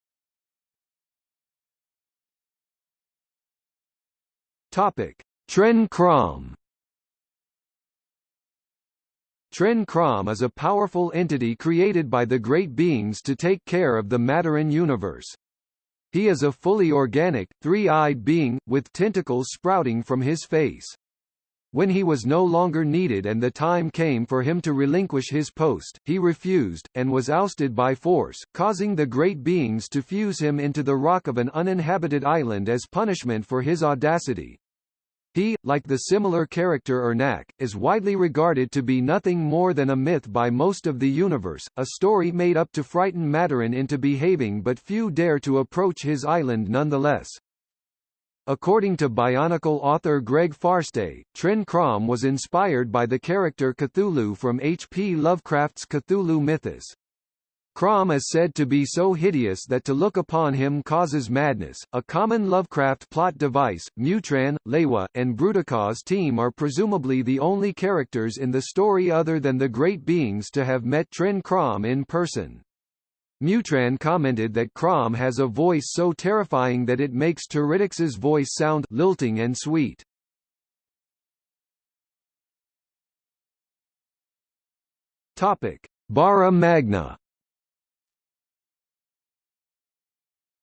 Topic: Tren Krom. Tren Krom is a powerful entity created by the Great Beings to take care of the Matoran universe. He is a fully organic, three-eyed being, with tentacles sprouting from his face. When he was no longer needed and the time came for him to relinquish his post, he refused, and was ousted by force, causing the great beings to fuse him into the rock of an uninhabited island as punishment for his audacity. He, like the similar character Irnakk, is widely regarded to be nothing more than a myth by most of the universe, a story made up to frighten Matoran into behaving but few dare to approach his island nonetheless. According to Bionicle author Greg Farshtey, Tren Krom was inspired by the character Cthulhu from H. P. Lovecraft's Cthulhu mythos. Krom is said to be so hideous that to look upon him causes madness. A common Lovecraft plot device, Mutran, Lewa, and Brutaka's team are presumably the only characters in the story other than the great beings to have met Tren Krom in person. Mutran commented that Krom has a voice so terrifying that it makes Teridax's voice sound lilting and sweet. Topic: Bara Magna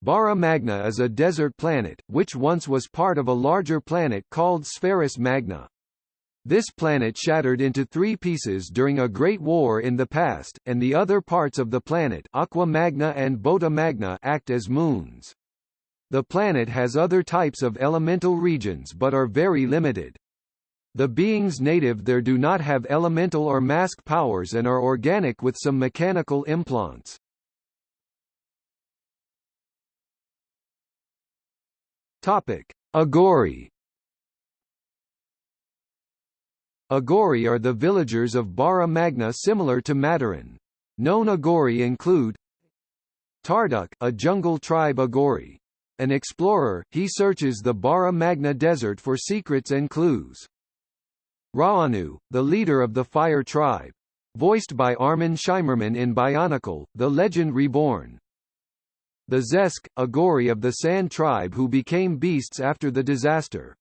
Bara Magna is a desert planet, which once was part of a larger planet called Spherus Magna. This planet shattered into three pieces during a great war in the past, and the other parts of the planet Aqua Magna and Bota Magna act as moons. The planet has other types of elemental regions but are very limited. The beings native there do not have elemental or mask powers and are organic with some mechanical implants. Topic: Agori. Agori are the villagers of Bara Magna similar to Matoran. Known Agori include Tarduk, a jungle tribe Agori. An explorer, he searches the Bara Magna desert for secrets and clues. Raanu, the leader of the Fire tribe. Voiced by Armin Shimerman in Bionicle, The Legend Reborn. The Zesk, Agori of the Sand tribe who became beasts after the disaster.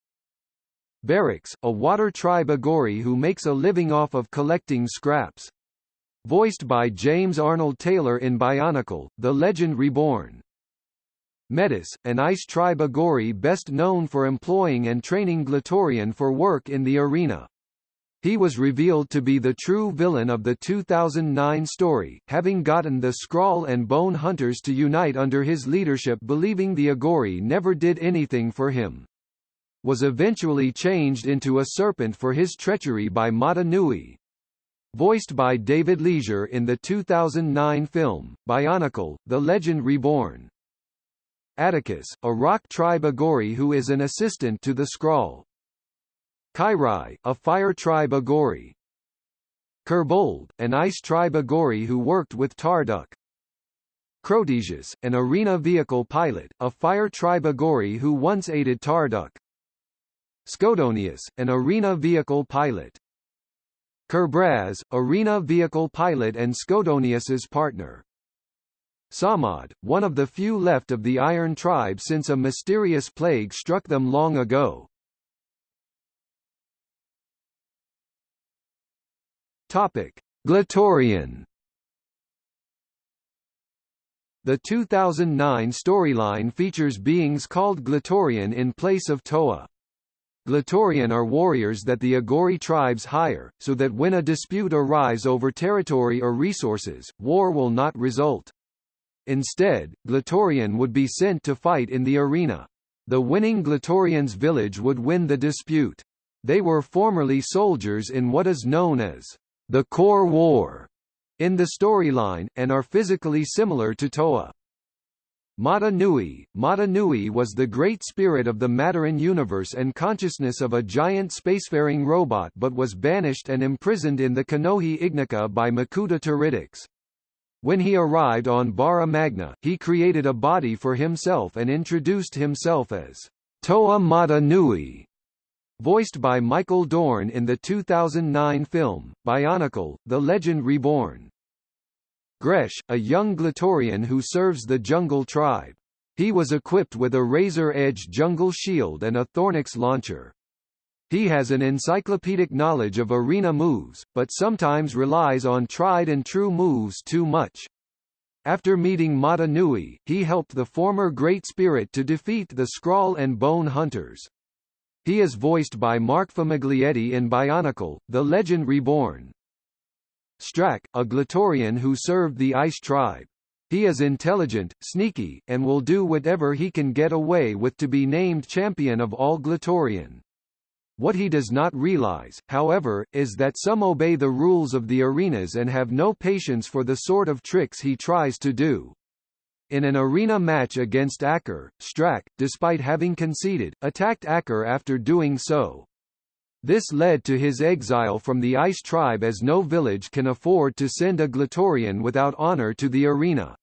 Berix, a water tribe Agori who makes a living off of collecting scraps. Voiced by James Arnold Taylor in Bionicle, The Legend Reborn. Metus, an ice tribe Agori best known for employing and training Glatorian for work in the arena. He was revealed to be the true villain of the 2009 story, having gotten the Skrall and Bone Hunters to unite under his leadership believing the Agori never did anything for him. Was eventually changed into a serpent for his treachery by Mata Nui. Voiced by David Leisure in the 2009 film, Bionicle, The Legend Reborn. Atakus, a rock tribe Agori who is an assistant to the Skrall. Kairai, a fire tribe Agori. Kirbold, an ice tribe Agori who worked with Tarduk. Crotesius, an arena vehicle pilot, a fire tribe Agori who once aided Tarduk. Skodonius, an arena vehicle pilot. Kirbraz, arena vehicle pilot and Skodonius's partner. Sahmad, one of the few left of the Iron Tribe since a mysterious plague struck them long ago. Topic: Glatorian. The 2009 storyline features beings called Glatorian in place of Toa. Glatorian are warriors that the Agori tribes hire, so that when a dispute arise over territory or resources, war will not result. Instead, Glatorian would be sent to fight in the arena. The winning Glatorian's village would win the dispute. They were formerly soldiers in what is known as the Core War in the storyline, and are physically similar to Toa. Mata Nui Mata Nui was the great spirit of the Matoran universe and consciousness of a giant spacefaring robot but was banished and imprisoned in the Kanohi Ignika by Makuta Teridax. When he arrived on Bara Magna, he created a body for himself and introduced himself as Toa Mata Nui, voiced by Michael Dorn in the 2009 film, Bionicle, The Legend Reborn. Gresh, a young Glatorian who serves the Jungle Tribe. He was equipped with a razor-edge jungle shield and a Thornax launcher. He has an encyclopedic knowledge of arena moves, but sometimes relies on tried-and-true moves too much. After meeting Mata Nui, he helped the former Great Spirit to defeat the Skrall and Bone Hunters. He is voiced by Mark Famiglietti in Bionicle, The Legend Reborn. Strakk, a Glatorian who served the Ice Tribe. He is intelligent, sneaky, and will do whatever he can get away with to be named champion of all Glatorian. What he does not realize, however, is that some obey the rules of the arenas and have no patience for the sort of tricks he tries to do. In an arena match against Ackar, Strakk, despite having conceded, attacked Ackar after doing so. This led to his exile from the Ice Tribe as no village can afford to send a Glatorian without honor to the arena.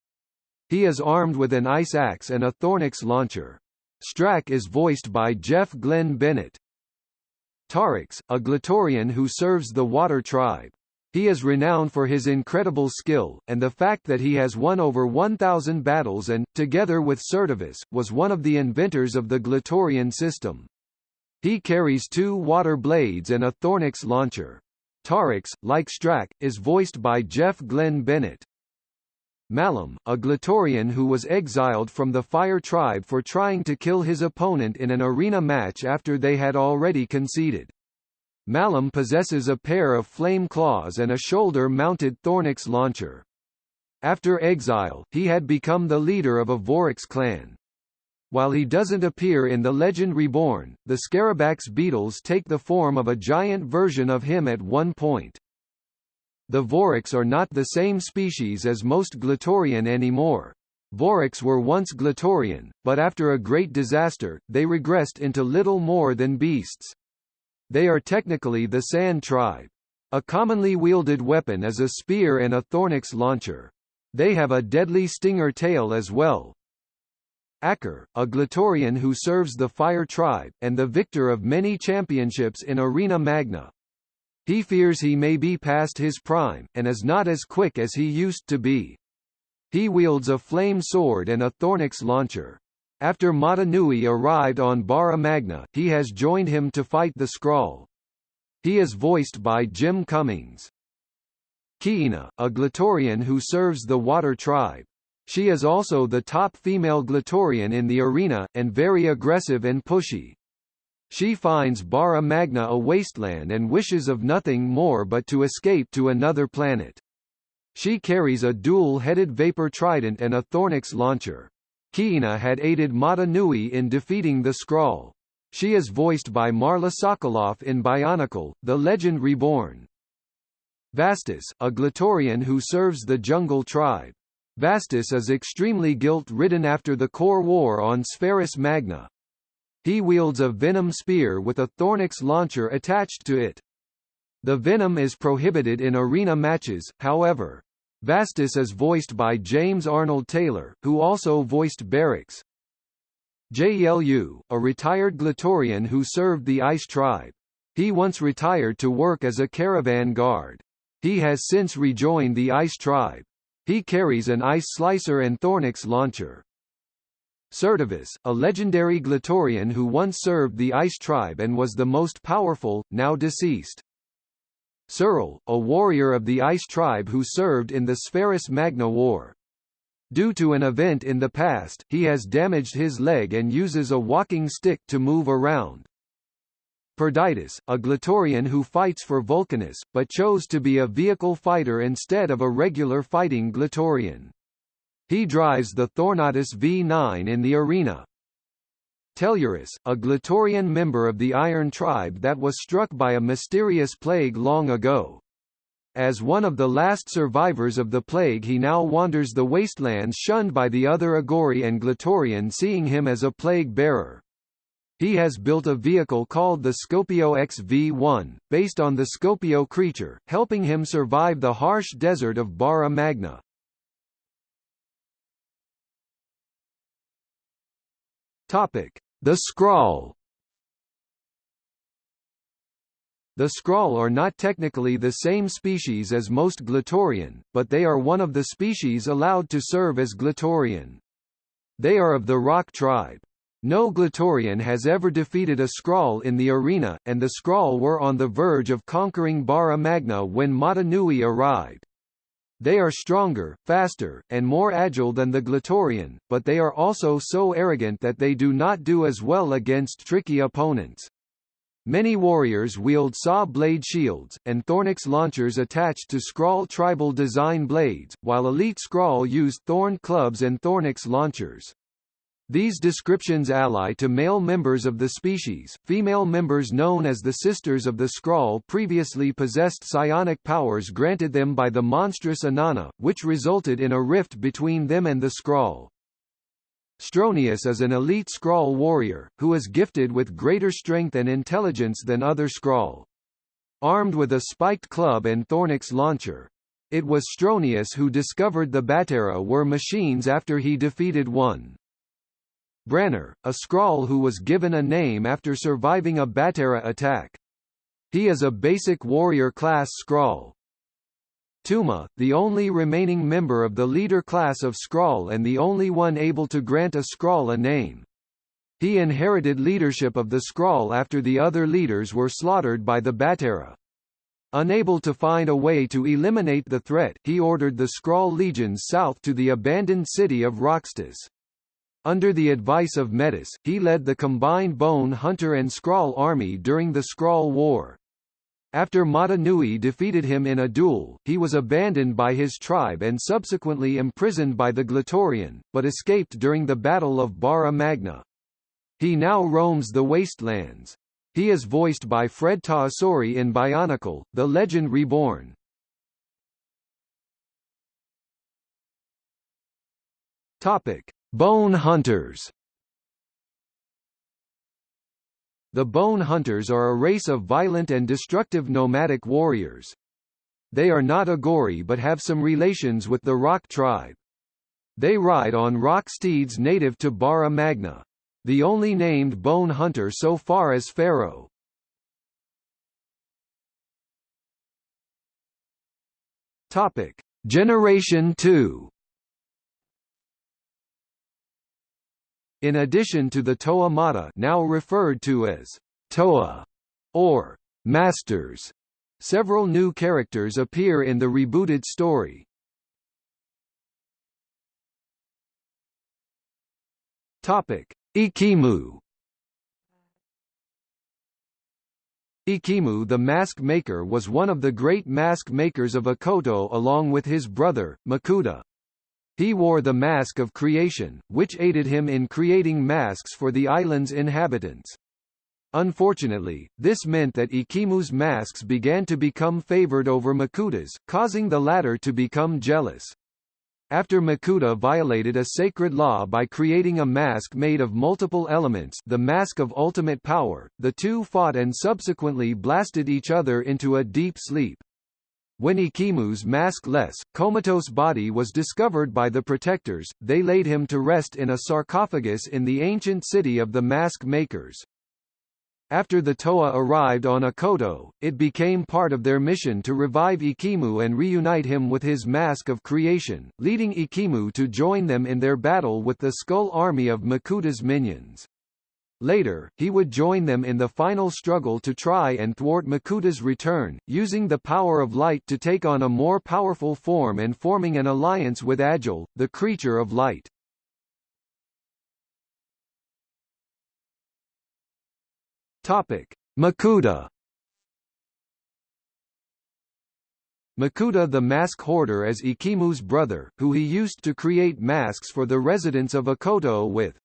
He is armed with an ice axe and a Thornax launcher. Strakk is voiced by Jeff Glenn Bennett. Tarix, a Glatorian who serves the Water Tribe. He is renowned for his incredible skill, and the fact that he has won over 1,000 battles and, together with Certivus, was one of the inventors of the Glatorian system. He carries two water blades and a Thornax launcher. Tarix, like Strakk, is voiced by Jeff Glenn Bennett. Malum, a Glatorian who was exiled from the Fire Tribe for trying to kill his opponent in an arena match after they had already conceded. Malum possesses a pair of flame claws and a shoulder-mounted Thornax launcher. After exile, he had become the leader of a Vorox clan. While he doesn't appear in The Legend Reborn, the Scarabax beetles take the form of a giant version of him at one point. The Vorox are not the same species as most Glatorian anymore. Vorox were once Glatorian, but after a great disaster, they regressed into little more than beasts. They are technically the Sand tribe. A commonly wielded weapon is a spear and a Thornax launcher. They have a deadly stinger tail as well. Ackar, a Glatorian who serves the Fire tribe, and the victor of many championships in Arena Magna. He fears he may be past his prime, and is not as quick as he used to be. He wields a flame sword and a Thornax launcher. After Mata Nui arrived on Bara Magna, he has joined him to fight the Skrall. He is voiced by Jim Cummings. Kiina, a Glatorian who serves the Water Tribe. She is also the top female Glatorian in the arena, and very aggressive and pushy. She finds Bara Magna a wasteland and wishes of nothing more but to escape to another planet. She carries a dual-headed vapor trident and a Thornax launcher. Kiina had aided Mata Nui in defeating the Skrall. She is voiced by Marla Sokoloff in Bionicle, The Legend Reborn. Vastus, a Glatorian who serves the Jungle Tribe. Vastus is extremely guilt-ridden after the core war on Spherus Magna. He wields a venom spear with a Thornax launcher attached to it. The venom is prohibited in arena matches, however. Vastus is voiced by James Arnold Taylor, who also voiced Berix. Gelu, a retired Glatorian who served the Ice Tribe. He once retired to work as a caravan guard. He has since rejoined the Ice Tribe. He carries an ice slicer and Thornax launcher. Certivus, a legendary Glatorian who once served the Ice Tribe and was the most powerful, now deceased. Surel, a warrior of the Ice tribe who served in the Spherus Magna War. Due to an event in the past, he has damaged his leg and uses a walking stick to move around. Perditus, a Glatorian who fights for Vulcanus, but chose to be a vehicle fighter instead of a regular fighting Glatorian. He drives the Thornatus V9 in the arena, Tellurus, a Glatorian member of the Iron Tribe that was struck by a mysterious plague long ago. As one of the last survivors of the plague he now wanders the wastelands shunned by the other Agori and Glatorian seeing him as a plague bearer. He has built a vehicle called the Scopio XV-1, based on the Scopio creature, helping him survive the harsh desert of Bara Magna. Topic: the Skrall The Skrall are not technically the same species as most Glatorian, but they are one of the species allowed to serve as Glatorian. They are of the Rock tribe. No Glatorian has ever defeated a Skrall in the arena, and the Skrall were on the verge of conquering Bara Magna when Mata Nui arrived. They are stronger, faster, and more agile than the Glatorian, but they are also so arrogant that they do not do as well against tricky opponents. Many warriors wield saw blade shields, and Thornax launchers attached to Skrall tribal design blades, while elite Skrall use thorn clubs and Thornax launchers. These descriptions ally to male members of the species, female members known as the Sisters of the Skrall previously possessed psionic powers granted them by the monstrous Inanna, which resulted in a rift between them and the Skrall. Stronius is an elite Skrall warrior, who is gifted with greater strength and intelligence than other Skrall. Armed with a spiked club and Thornax launcher. It was Stronius who discovered the Baterra were machines after he defeated one. Branar, a Skrall who was given a name after surviving a Baterra attack. He is a basic warrior class Skrall. Tuma, the only remaining member of the leader class of Skrall and the only one able to grant a Skrall a name. He inherited leadership of the Skrall after the other leaders were slaughtered by the Baterra. Unable to find a way to eliminate the threat, he ordered the Skrall legions south to the abandoned city of Roxtus. Under the advice of Metus, he led the combined Bone Hunter and Skrall army during the Skrall War. After Mata Nui defeated him in a duel, he was abandoned by his tribe and subsequently imprisoned by the Glatorian, but escaped during the Battle of Bara Magna. He now roams the wastelands. He is voiced by Fred Tatasciore in Bionicle, The Legend Reborn. Topic: Bone Hunters. The Bone Hunters are a race of violent and destructive nomadic warriors. They are not Agori but have some relations with the Rock tribe. They ride on rock steeds native to Bara Magna. The only named bone hunter so far is Fero. Topic: Generation 2 In addition to the Toa Mata now referred to as Toa or Masters, several new characters appear in the rebooted story. Topic: Ekimu Ekimu the mask maker was one of the great mask makers of Okoto along with his brother, Makuta. He wore the mask of creation, which aided him in creating masks for the island's inhabitants. Unfortunately, this meant that Ekimu's masks began to become favored over Makuta's, causing the latter to become jealous. After Makuta violated a sacred law by creating a mask made of multiple elements the Mask of Ultimate Power, the two fought and subsequently blasted each other into a deep sleep. When Ekimu's maskless, comatose body was discovered by the protectors, they laid him to rest in a sarcophagus in the ancient city of the mask makers. After the Toa arrived on Okoto, it became part of their mission to revive Ekimu and reunite him with his mask of creation, leading Ekimu to join them in their battle with the Skull Army of Makuta's minions. Later, he would join them in the final struggle to try and thwart Makuta's return, using the power of light to take on a more powerful form and forming an alliance with Agile, the creature of light. Topic: Makuta Makuta the mask hoarder is Ekimu's brother, who he used to create masks for the residents of Okoto with.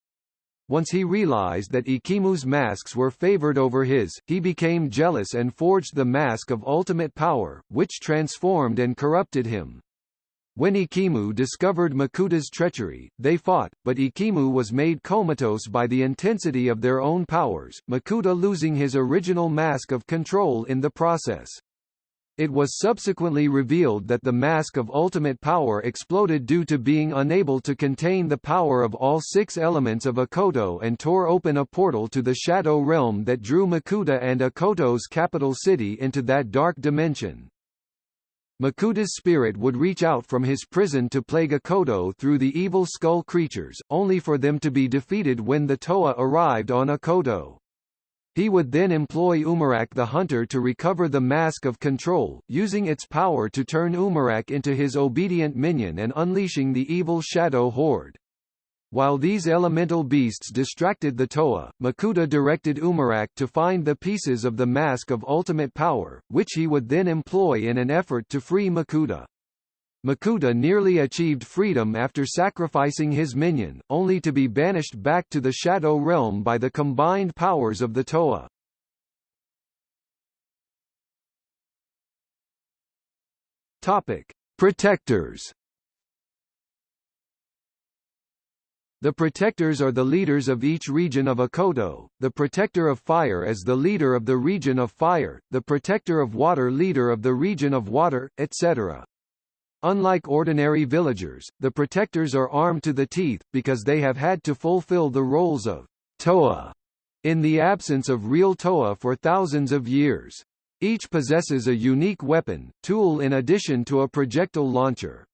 Once he realized that Ekimu's masks were favored over his, he became jealous and forged the mask of ultimate power, which transformed and corrupted him. When Ekimu discovered Makuta's treachery, they fought, but Ekimu was made comatose by the intensity of their own powers, Makuta losing his original mask of control in the process. It was subsequently revealed that the Mask of Ultimate Power exploded due to being unable to contain the power of all six elements of Okoto and tore open a portal to the Shadow Realm that drew Makuta and Okoto's capital city into that dark dimension. Makuta's spirit would reach out from his prison to plague Okoto through the evil skull creatures, only for them to be defeated when the Toa arrived on Okoto. He would then employ Umarak the Hunter to recover the Mask of Control, using its power to turn Umarak into his obedient minion and unleashing the evil Shadow Horde. While these elemental beasts distracted the Toa, Makuta directed Umarak to find the pieces of the Mask of Ultimate Power, which he would then employ in an effort to free Makuta. Makuta nearly achieved freedom after sacrificing his minion, only to be banished back to the Shadow Realm by the combined powers of the Toa. Topic: Protectors. The Protectors are the leaders of each region of Okoto, the Protector of Fire is the leader of the region of Fire, the Protector of Water leader of the region of Water, etc. Unlike ordinary villagers, the protectors are armed to the teeth, because they have had to fulfill the roles of Toa in the absence of real Toa for thousands of years. Each possesses a unique weapon, tool in addition to a projectile launcher.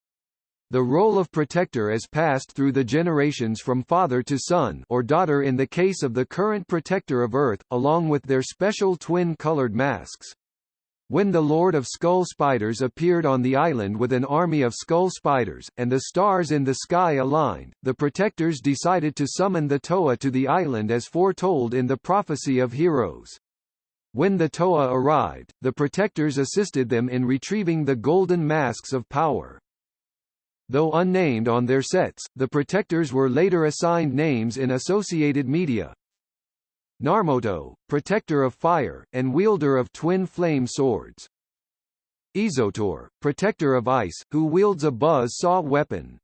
The role of protector is passed through the generations from father to son or daughter in the case of the current protector of Earth, along with their special twin-colored masks. When the Lord of Skull Spiders appeared on the island with an army of skull spiders, and the stars in the sky aligned, the protectors decided to summon the Toa to the island as foretold in the Prophecy of Heroes. When the Toa arrived, the protectors assisted them in retrieving the golden masks of power. Though unnamed on their sets, the protectors were later assigned names in associated media, Narmoto, protector of fire, and wielder of twin flame swords. Izotor, protector of ice, who wields a buzz saw weapon.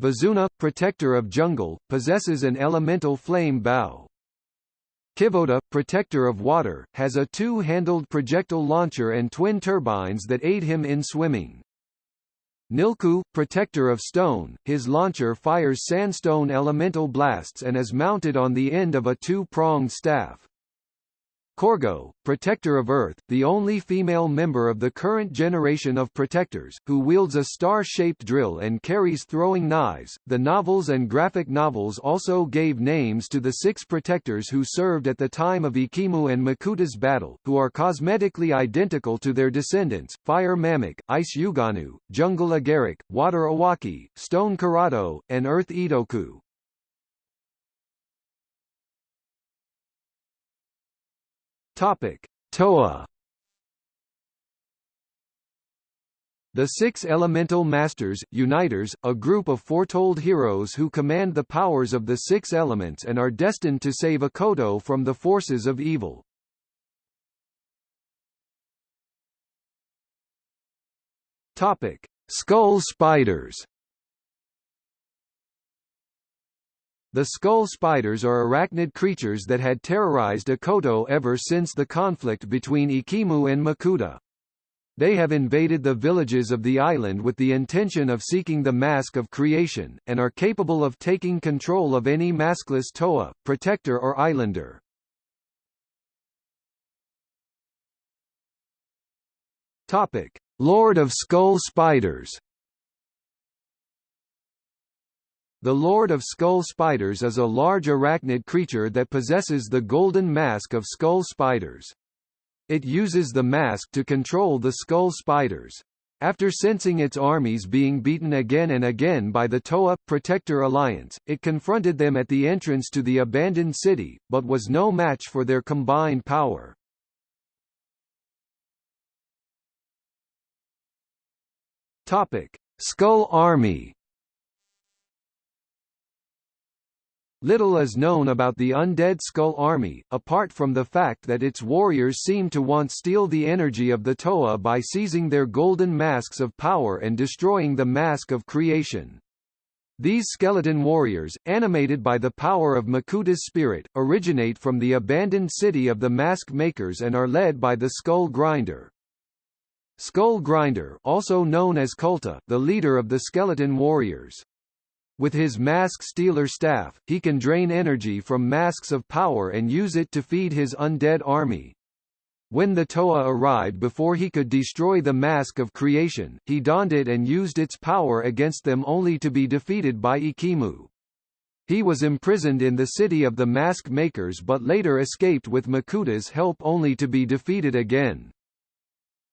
Vizuna, protector of jungle, possesses an elemental flame bow. Kivoda, protector of water, has a two-handled projectile launcher and twin turbines that aid him in swimming. Nilku, protector of stone, his launcher fires sandstone elemental blasts and is mounted on the end of a two-pronged staff. Korgo, Protector of Earth, the only female member of the current generation of Protectors, who wields a star-shaped drill and carries throwing knives. The novels and graphic novels also gave names to the six Protectors who served at the time of Ekimu and Makuta's battle, who are cosmetically identical to their descendants, Fire Mamak, Ice Yuganu, Jungle Agaric, Water Awaki, Stone Karado, and Earth Itoku. Topic: Toa. The Six Elemental Masters, Uniters, a group of foretold heroes who command the powers of the six elements and are destined to save Okoto from the forces of evil. Topic: Skull Spiders. The skull spiders are arachnid creatures that had terrorized Okoto ever since the conflict between Ekimu and Makuta. They have invaded the villages of the island with the intention of seeking the mask of creation, and are capable of taking control of any maskless Toa, protector or islander. Lord of Skull Spiders The Lord of Skull Spiders is a large arachnid creature that possesses the golden mask of skull spiders. It uses the mask to control the skull spiders. After sensing its armies being beaten again and again by the Toa Protector Alliance, it confronted them at the entrance to the abandoned city, but was no match for their combined power. Topic: Skull Army Little is known about the Undead Skull Army, apart from the fact that its warriors seem to want to steal the energy of the Toa by seizing their golden masks of power and destroying the mask of creation. These skeleton warriors, animated by the power of Makuta's spirit, originate from the abandoned city of the Mask Makers and are led by the Skull Grinder. Skull Grinder also known as Kulta, the leader of the skeleton warriors. With his mask stealer staff, he can drain energy from masks of power and use it to feed his undead army. When the Toa arrived before he could destroy the mask of creation, he donned it and used its power against them only to be defeated by Ekimu. He was imprisoned in the city of the mask makers but later escaped with Makuta's help only to be defeated again.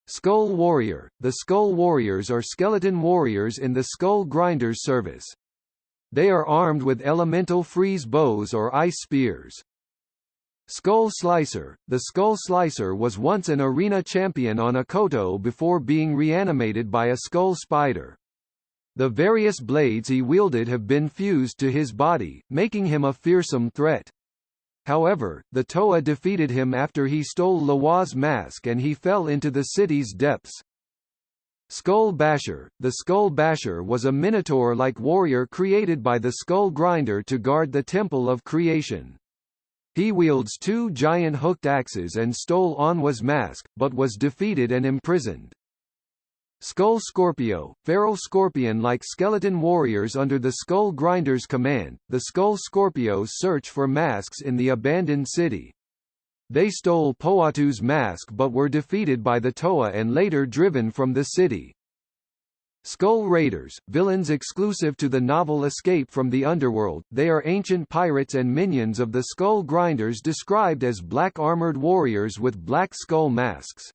Skull Warrior – The Skull Warriors are skeleton warriors in the Skull Grinders service. They are armed with elemental freeze bows or ice spears. Skull Slicer The Skull Slicer was once an arena champion on Okoto before being reanimated by a skull spider. The various blades he wielded have been fused to his body, making him a fearsome threat. However, the Toa defeated him after he stole Lawa's mask and he fell into the city's depths. Skull Basher The Skull Basher was a minotaur-like warrior created by the Skull Grinder to guard the Temple of Creation. He wields two giant hooked axes and stole Onua's mask, but was defeated and imprisoned. Skull Scorpio, feral scorpion-like skeleton warriors under the Skull Grinder's command, the Skull Scorpios search for masks in the abandoned city. They stole Pohatu's mask but were defeated by the Toa and later driven from the city. Skull Raiders, villains exclusive to the novel Escape from the Underworld, they are ancient pirates and minions of the Skull Grinders described as black armored warriors with black skull masks.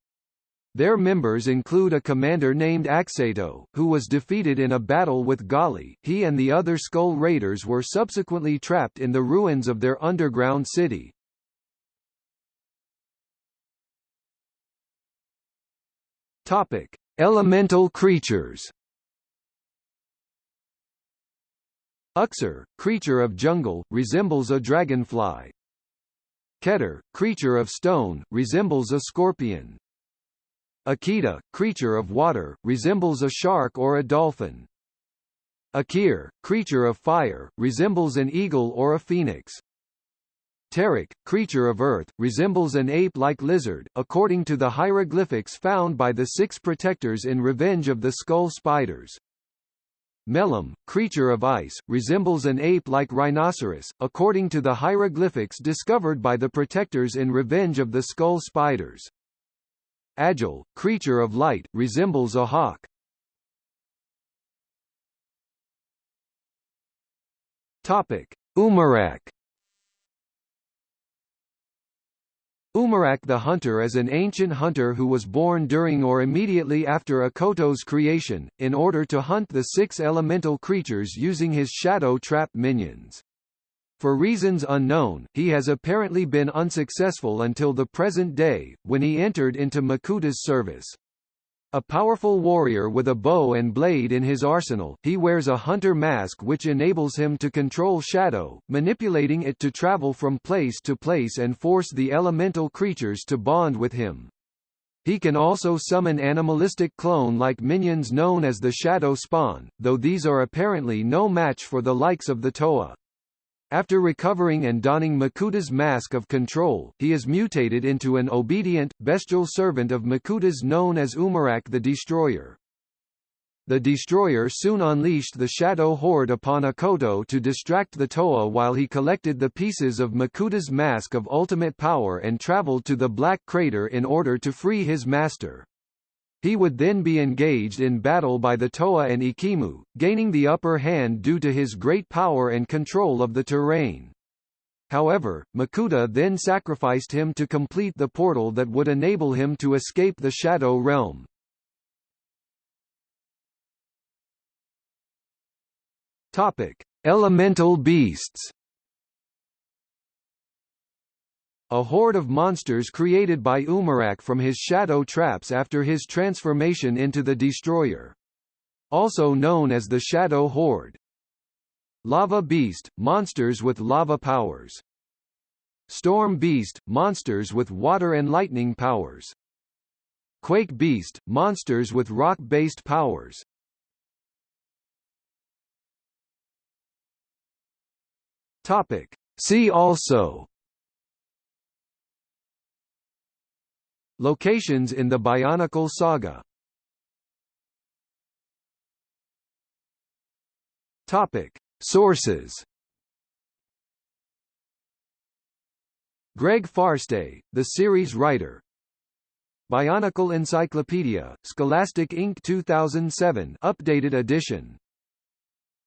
Their members include a commander named Axato, who was defeated in a battle with Gali. He and the other Skull Raiders were subsequently trapped in the ruins of their underground city. Topic: Elemental creatures. Uxar, creature of jungle, resembles a dragonfly. Ketar, creature of stone, resembles a scorpion. Akida, creature of water, resembles a shark or a dolphin. Akir, creature of fire, resembles an eagle or a phoenix. Terak, creature of earth, resembles an ape-like lizard, according to the hieroglyphics found by the six protectors in Revenge of the Skull Spiders. Melum, creature of ice, resembles an ape-like rhinoceros, according to the hieroglyphics discovered by the protectors in Revenge of the Skull Spiders. Agile, creature of light, resembles a hawk. Topic: Umarak Umarak the Hunter is an ancient hunter who was born during or immediately after Okoto's creation, in order to hunt the six elemental creatures using his shadow trap minions. For reasons unknown, he has apparently been unsuccessful until the present day, when he entered into Makuta's service. A powerful warrior with a bow and blade in his arsenal, he wears a hunter mask which enables him to control shadow, manipulating it to travel from place to place and force the elemental creatures to bond with him. He can also summon animalistic clone-like minions known as the Shadow Spawn, though these are apparently no match for the likes of the Toa. After recovering and donning Makuta's mask of control, he is mutated into an obedient, bestial servant of Makuta's known as Umarak the Destroyer. The Destroyer soon unleashed the Shadow Horde upon Okoto to distract the Toa while he collected the pieces of Makuta's mask of ultimate power and traveled to the Black Crater in order to free his master. He would then be engaged in battle by the Toa and Ekimu, gaining the upper hand due to his great power and control of the terrain. However, Makuta then sacrificed him to complete the portal that would enable him to escape the Shadow Realm. Topic: Elemental beasts. A horde of monsters created by Umarak from his shadow traps after his transformation into the Destroyer. Also known as the Shadow Horde. Lava Beast – monsters with lava powers. Storm Beast – monsters with water and lightning powers. Quake Beast – monsters with rock-based powers. Topic. See also Locations in the Bionicle saga. Topic. Sources. Greg Farshtey, the series writer. Bionicle Encyclopedia, Scholastic Inc. 2007 updated edition.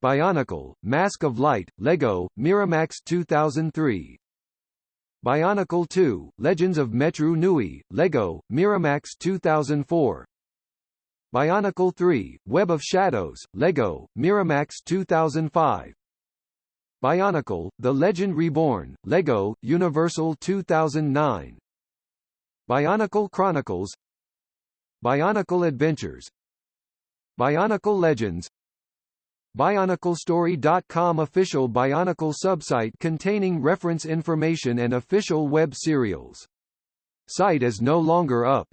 Bionicle, Mask of Light, Lego, Miramax 2003 Bionicle 2, Legends of Metru Nui, Lego, Miramax 2004 Bionicle 3, Web of Shadows, Lego, Miramax 2005 Bionicle, The Legend Reborn, Lego, Universal 2009 Bionicle Chronicles. Bionicle Adventures. Bionicle Legends BionicleStory.com official Bionicle subsite containing reference information and official web serials. Site is no longer up.